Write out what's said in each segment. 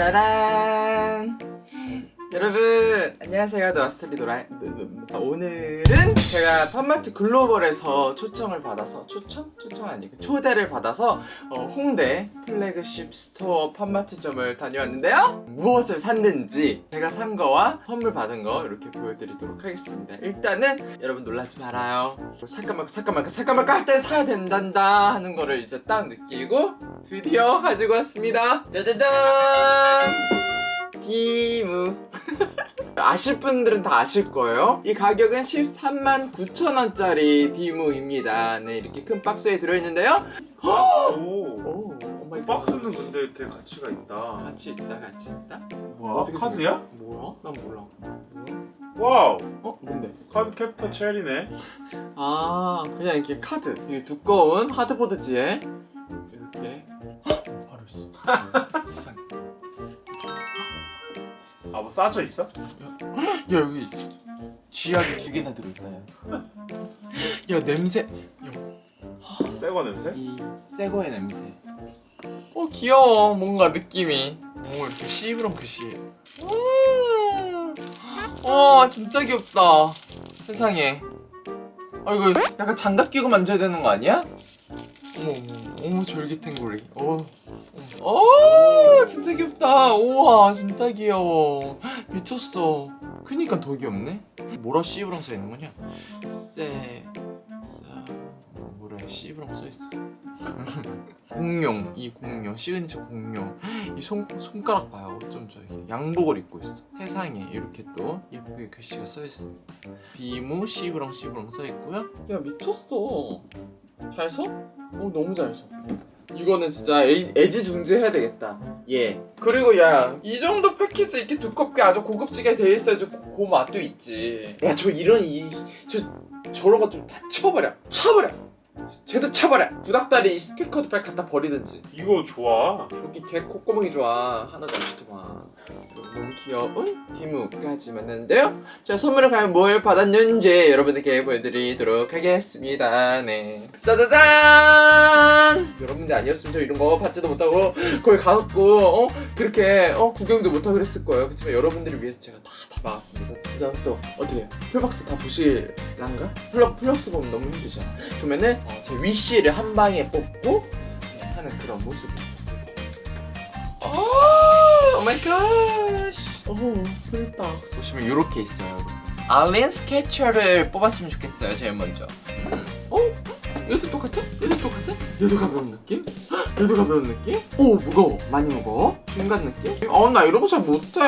짜라란. 여러분 안녕하세요. 노아스토리 노아 오늘은 제가 팝마트 글로벌에서 초청을 받아서 초청? 초청 아니고 초대를 받아서 어, 홍대 플래그십 스토어 팝마트점을 다녀왔는데요. 무엇을 샀는지 제가 산 거와 선물 받은 거 이렇게 보여드리도록 하겠습니다. 일단은 여러분 놀라지 말아요. 살까 말까 살까 말까 살까 말까 할 때 사야 된단다 하는 거를 이제 딱 느끼고 드디어 가지고 왔습니다. 짜자잔! 디무 아실 분들은 다 아실 거예요 이 가격은 13만 9천원짜리 디무입니다 네 이렇게 큰 박스에 들어있는데요 오. 오 박스는 근데 되게 가치가 있다. 가치 있다 가치 있다 뭐야? 카드야? 뭐야? 난 몰라? Wow. 어? 뭔데? 카드 캡터 체리네. 아 그냥 이렇게 카드 되게 두꺼운 하드보드지에 이렇게 헉! 바로 있어 세상에 아 뭐 싸져 있어? 야 여기 쥐약이 두 개나 들어있네. 야 냄새. 새거 냄새? 이 새거의 냄새. 어 귀여워. 뭔가 느낌이. 오 이렇게 씨브렁 글씨 어 진짜 귀엽다. 세상에. 아 이거 약간 장갑 끼고 만져야 되는 거 아니야? 어머 어머 어머 졸귀탱구리. 어. 어 진짜 귀엽다. 우와 진짜 귀여워. 미쳤어. 크니까 더 귀엽네. 뭐라 씨브렁 써있는 거냐? 쎄 쎄. 뭐라 씨브렁 써있어? 공룡 이 공룡 시그니처 공룡. 이 손, 손가락 봐요. 어쩜 저렇게 양복을 입고 있어. 세상에 이렇게 또 예쁘게 글씨가 써있습니다. 비무 씨브렁 씨브렁 써있고요. 야 미쳤어 잘 서? 어 너무 잘 서. 이거는 진짜 애, 애지중지 해야 되겠다. 예. 그리고 야 이 정도 패키지 이렇게 두껍게 아주 고급지게 돼 있어야지 그, 그 맛도 있지. 야 저 이런 이 저 저런 것좀다 쳐버려. 쳐버려 쟤도 쳐버려 구닥다리 이 스피커도 빨리 갖다 버리든지. 이거 좋아. 여기 개 콧구멍이 좋아. 하나도 안 좋더만 너무 귀여운 디무까지 만났는데요? 자 선물을 과연 뭘 받았는지 여러분들께 보여드리도록 하겠습니다. 네. 짜자잔! 여러분들 아니었으면 저 이런 거 받지도 못하고 거기 가갖고 어? 그렇게 어? 구경도 못하고 그랬을 거예요. 그렇지만 여러분들을 위해서 제가 다, 다 막았습니다. 그 다음 또 어떻게 해요? full box 다 보실란가? full, full box 보면 너무 힘들잖아 그러면은 어, 제 wish를 한 방에 뽑고 네, 하는 그런 모습을 Oh my God. 오, full box. 보시면 이렇게 있어요. 알린 스케쳐를 뽑았으면 좋겠어요, 제일 먼저. 음. 어? 얘도 똑같아? 얘도 똑같아? 얘도 가벼운 느낌? 헉, 얘도 가벼운 느낌? 오, 무거워. 많이 무거워? 중간 느낌? 어, 나 이런 거 잘 못해.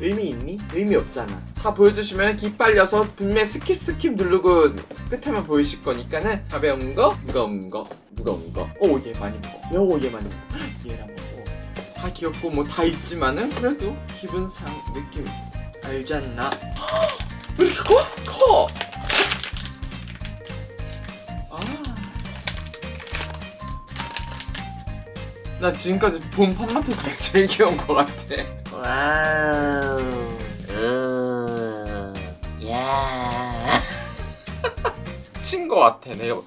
의미 있니? 의미 없잖아. 다 보여주시면 기빨려서 분명 skip skip 누르고 끝에만 보이실 거니까는 가벼운 거, 무거운 거, 무거운 거. 오, 얘 많이 무거워. 오, 얘 많이 무거워. 얘랑 무거워. 다 귀엽고 뭐 다 있지만은 그래도 기분상 느낌 알지 않나? 왜 이렇게 커? 커! 나 지금까지 본 팝마트 중에 제일 귀여운 것 같아. Wow. 우. 야. 친것 같아, 내가.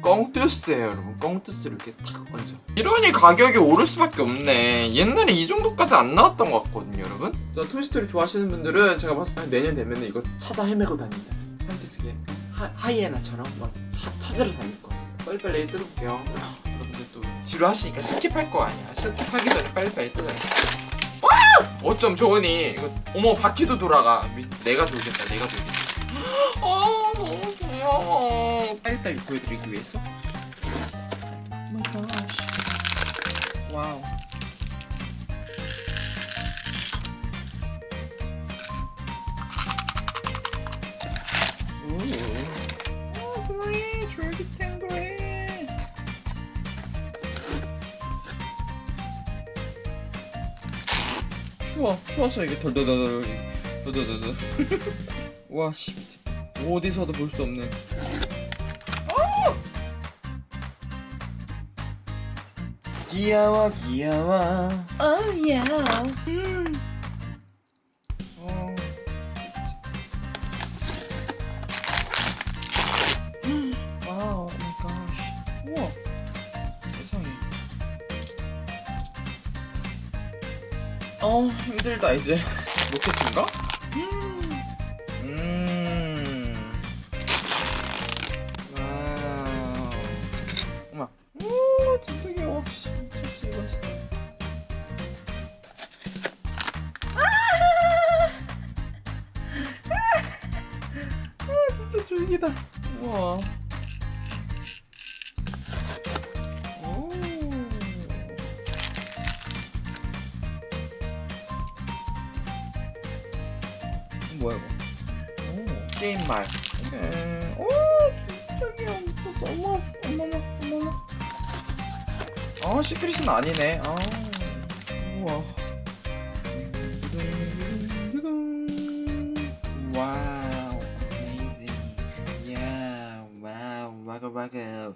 꽁투스예요 여러분 꽁투스를 이렇게 탁 얹어 이러니 가격이 오를 수밖에 없네 옛날에 이 정도까지 안 나왔던 것 같거든요 여러분 자 토이스토리 좋아하시는 분들은 제가 봤을 때 내년 되면 이거 찾아 헤매고 다닌다 하, 하이에나처럼 막 차, 찾으러 다닐 거예요 빨리빨리 뜯어볼게요. 여러분들 또 지루하시니까 skip할 거 아니야. skip하기 전에 빨리빨리 뜯어야 돼 와! 어쩜 좋으니 이거 어머 바퀴도 돌아가. 미, 내가 돌겠다 내가 돌겠다. 어 너무 귀여워. 빨리빨리 보여드리기 위해서. Wow 추워 추워서 이게 덜덜덜덜 덜덜덜덜 와씨 어디서도 볼 수 없는 귀여워 귀여워. Oh yeah. 어. 어 힘들다 이제. 로켓인가? 음. 와우 어머 오 진짜 귀여워. 진짜. 아! 진짜 졸기다. 우와 뭐야 이거? 오, 게임 말. 음, 오, 진짜 귀여워. 미쳤어. 어머, 어머나, 어머나. 아, secret은 아니네. 아, 우와. Wow, amazing. 야, wow, 와가 와가.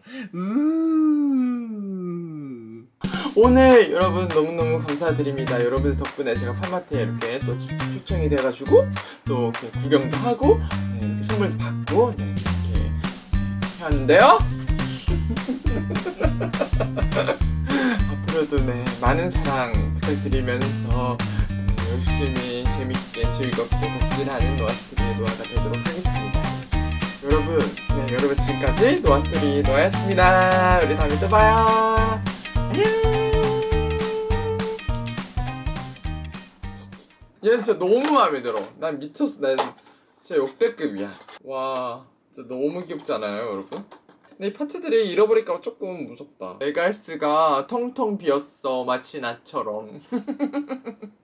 우. 오늘 여러분 너무너무 감사드립니다. 여러분들 덕분에 제가 팝마트에 이렇게 또 추- 초청이 돼가지고 또 이렇게 구경도 하고 네, 이렇게 선물도 받고 네, 이렇게 하는데요. 앞으로도 네 많은 사랑 부탁드리면서 네, 열심히 재밌게 즐겁게 덕질하는 노아스토리의 노아가 되도록 하겠습니다. 여러분, 네 여러분 지금까지 노아스토리 노아였습니다. 우리 다음에 또 봐요. 안녕. 얘는 진짜 너무 마음에 들어. 난 미쳤어. 난 진짜 역대급이야. 와, 진짜 너무 귀엽지 않아요, 여러분? 근데 이 파츠들이 잃어버릴까 봐 조금 무섭다. 메갈스가 텅텅 비었어, 마치 나처럼.